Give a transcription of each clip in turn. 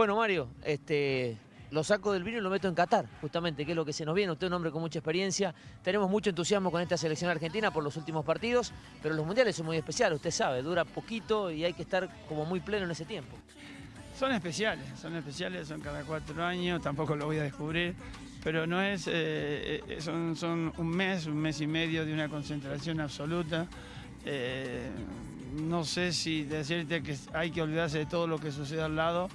Bueno, Mario, este, lo saco del vino y lo meto en Qatar, justamente, que es lo que se nos viene. Usted es un hombre con mucha experiencia. Tenemos mucho entusiasmo con esta selección argentina por los últimos partidos, pero los mundiales son muy especiales, usted sabe, dura poquito y hay que estar como muy pleno en ese tiempo. Son especiales, son especiales, son cada cuatro años, tampoco lo voy a descubrir, pero no es, eh, eh, son, son un mes, un mes y medio de una concentración absoluta. Eh, no sé si decirte que hay que olvidarse de todo lo que sucede al lado,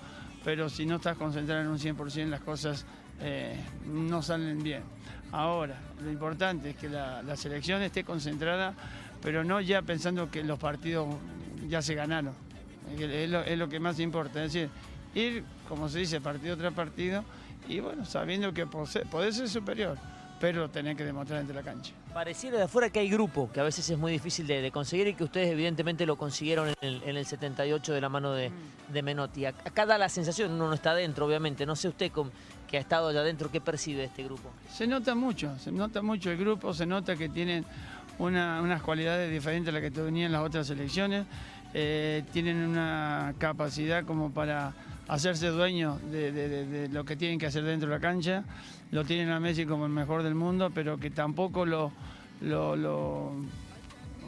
pero si no estás concentrado en un 100% las cosas eh, no salen bien. Ahora, lo importante es que la, selección esté concentrada, pero no ya pensando que los partidos ya se ganaron. Es lo, que más importa, es decir, ir, como se dice, partido tras partido, y bueno, sabiendo que podés ser superior pero tener que demostrar entre la cancha. Pareciera de afuera que hay grupo, que a veces es muy difícil de, conseguir y que ustedes evidentemente lo consiguieron en el, 78 de la mano de, mm. de, Menotti. Acá da la sensación, uno no está adentro obviamente, no sé usted que ha estado allá adentro, ¿qué percibe este grupo? Se nota mucho, se nota mucho el grupo, se nota que tienen unas cualidades diferentes a las que tenían las otras selecciones, eh, tienen una capacidad como para hacerse dueños de, lo que tienen que hacer dentro de la cancha. Lo tienen a Messi como el mejor del mundo, pero que tampoco lo,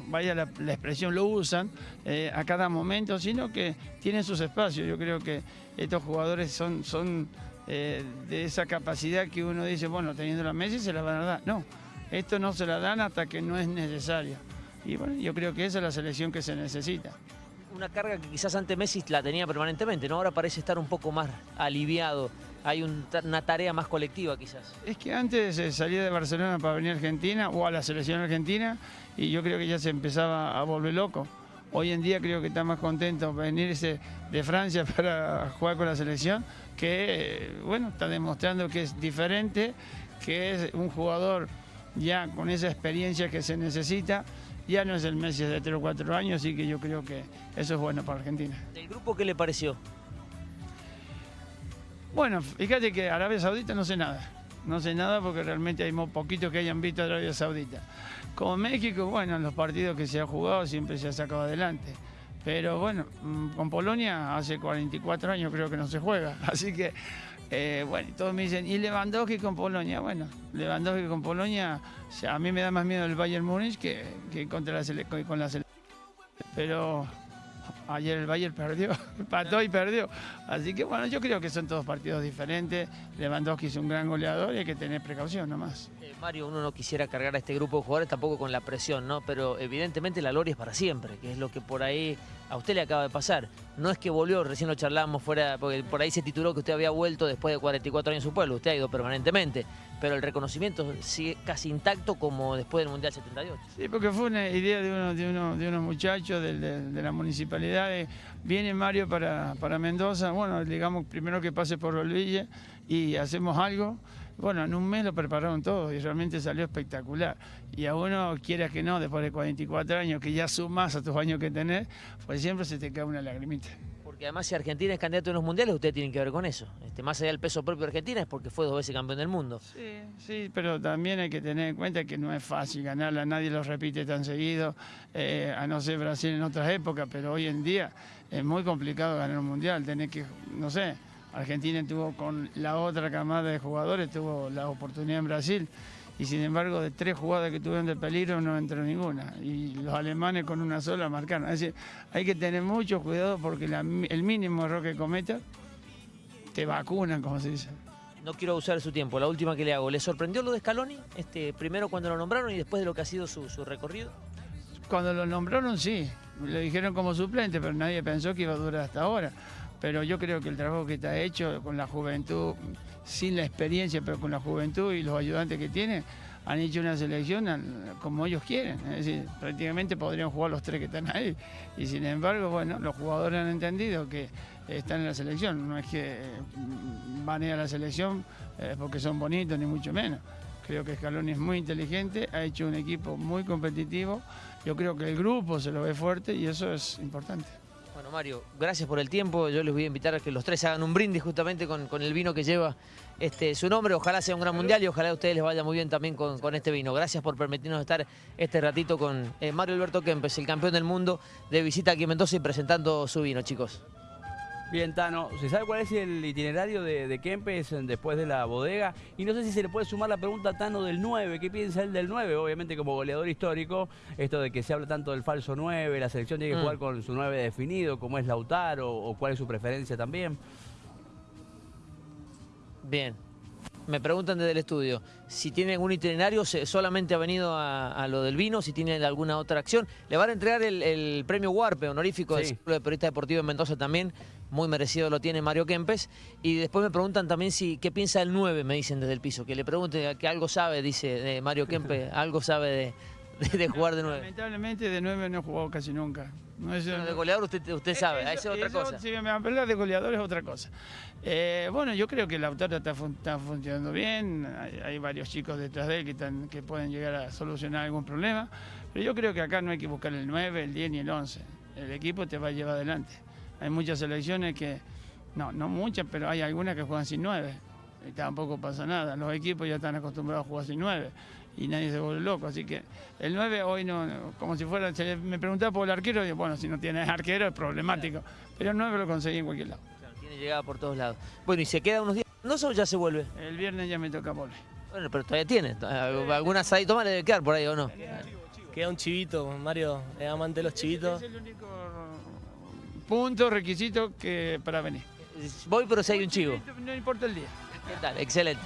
vaya la, expresión, lo usan eh, a cada momento, sino que tienen sus espacios. Yo creo que estos jugadores son, eh, de esa capacidad que uno dice, bueno, teniendo a Messi se la van a dar. No, esto no se la dan hasta que no es necesario. Y bueno, yo creo que esa es la selección que se necesita una carga que quizás antes Messi la tenía permanentemente, ¿no? Ahora parece estar un poco más aliviado. Hay una tarea más colectiva quizás. Es que antes salía de Barcelona para venir a Argentina o a la selección argentina y yo creo que ya se empezaba a volver loco. Hoy en día creo que está más contento venirse de Francia para jugar con la selección, que bueno, está demostrando que es diferente, que es un jugador ya con esa experiencia que se necesita ya no es el Messi de 3 o 4 años, así que yo creo que eso es bueno para Argentina. ¿El grupo qué le pareció? Bueno, fíjate que Arabia Saudita no sé nada. No sé nada porque realmente hay muy poquitos que hayan visto Arabia Saudita. Como México, bueno, en los partidos que se ha jugado siempre se ha sacado adelante. Pero bueno, mm, con Polonia hace 44 años creo que no se juega. Así que eh, bueno, todos me dicen, ¿y Lewandowski con Polonia? Bueno, Lewandowski con Polonia, a mí me da más miedo el Bayern Múnich que, que contra la con la selección. Pero ayer el Bayern perdió, empató y perdió. Así que bueno, yo creo que son todos partidos diferentes. Lewandowski es un gran goleador y hay que tener precaución nomás. Eh, Mario, uno no quisiera cargar a este grupo de jugadores tampoco con la presión, ¿no? Pero evidentemente la gloria es para siempre, que es lo que por ahí a usted le acaba de pasar. No es que volvió, recién lo charlamos fuera, porque por ahí se tituló que usted había vuelto después de 44 años en su pueblo, usted ha ido permanentemente, pero el reconocimiento sigue casi intacto como después del Mundial 78. Sí, porque fue una idea de, uno, de, uno, de unos muchachos de, la municipalidad, viene Mario para, para Mendoza, bueno, digamos primero que pase por Olville y hacemos algo, bueno, en un mes lo prepararon todo y realmente salió espectacular. Y a uno, quieras que no, después de 44 años, que ya sumas a tus años que tenés, pues siempre se te cae una lagrimita. Porque además si Argentina es candidato en los mundiales, ustedes tienen que ver con eso. Este, más allá del peso propio de Argentina es porque fue dos veces campeón del mundo. Sí, sí, pero también hay que tener en cuenta que no es fácil ganarla, nadie lo repite tan seguido, eh, a no ser Brasil en otras épocas, pero hoy en día es muy complicado ganar un mundial, tenés que, no sé, Argentina tuvo con la otra camada de jugadores, tuvo la oportunidad en Brasil y sin embargo de tres jugadas que tuvieron de peligro no entró ninguna y los alemanes con una sola marcaron. Es decir, hay que tener mucho cuidado porque el mínimo error que cometas te vacunan, como se dice. No quiero usar su tiempo, la última que le hago. ¿Le sorprendió lo de Scaloni? Este, primero cuando lo nombraron y después de lo que ha sido su, su recorrido. Cuando lo nombraron sí, lo dijeron como suplente, pero nadie pensó que iba a durar hasta ahora pero yo creo que el trabajo que está hecho con la juventud, sin la experiencia, pero con la juventud y los ayudantes que tiene, han hecho una selección como ellos quieren. Es decir, prácticamente podrían jugar los tres que están ahí. Y sin embargo, bueno, los jugadores han entendido que están en la selección. No es que van a ir a la selección eh, porque son bonitos, ni mucho menos. Creo que Scaloni es muy inteligente, ha hecho un equipo muy competitivo. Yo creo que el grupo se lo ve fuerte y eso es importante. Bueno, Mario, gracias por el tiempo. Yo les voy a invitar a que los tres hagan un brindis justamente con, el vino que lleva este, su nombre. Ojalá sea un gran mundial y ojalá a ustedes les vaya muy bien también con, este vino. Gracias por permitirnos estar este ratito con eh, Mario Alberto Kempes, el campeón del mundo de visita aquí en Mendoza y presentando su vino, chicos. Bien, Tano, ¿se sabe cuál es el itinerario de, de Kempes después de la bodega? Y no sé si se le puede sumar la pregunta a Tano del 9, ¿qué piensa él del 9? Obviamente como goleador histórico, esto de que se habla tanto del falso 9, la selección tiene que Mm. jugar con su 9 definido, como es Lautaro, o cuál es su preferencia también. Bien. Me preguntan desde el estudio si tiene algún itinerario, solamente ha venido a, a lo del vino, si tiene alguna otra acción. Le van a entregar el, el premio Warpe, honorífico del. Círculo de Periodista Deportivo en Mendoza también. Muy merecido lo tiene Mario Kempes. Y después me preguntan también si qué piensa el 9, me dicen desde el piso. Que le pregunte que algo sabe, dice de Mario Kempes, algo sabe de, de- de jugar de 9. Lamentablemente de 9 no he jugado casi nunca. No Bueno, de goleador usted, usted sabe, esa es otra eso, cosa. Si me hablar de goleador es otra cosa. Eh, bueno, yo creo que Lautaro está, fun- está funcionando bien. Hay, hay varios chicos detrás de él que, están, que pueden llegar a solucionar algún problema. Pero yo creo que acá no hay que buscar el 9, el 10 ni el 11. El equipo te va a llevar adelante. Hay muchas selecciones que, no, no muchas, pero hay algunas que juegan sin 9. Y tampoco pasa nada. Los equipos ya están acostumbrados a jugar sin 9 y nadie se vuelve loco. Así que el 9 hoy no, no, como si fuera, se me preguntaba por el arquero, y bueno, si no tienes arquero es problemático. Pero el 9 lo conseguí en cualquier lado. Claro, tiene llegada por todos lados. Bueno, y se queda unos días. ¿No o ya se vuelve? El viernes ya me toca volver. Bueno, pero todavía tiene. Algún asadito más le debe quedar por ahí, ¿o no? Queda un chivito, Mario es amante de los chivitos. Es el único punto, requisito que para venir. Voy, pero si hay un chivo. No importa el día. ¿Qué tal? Excelente.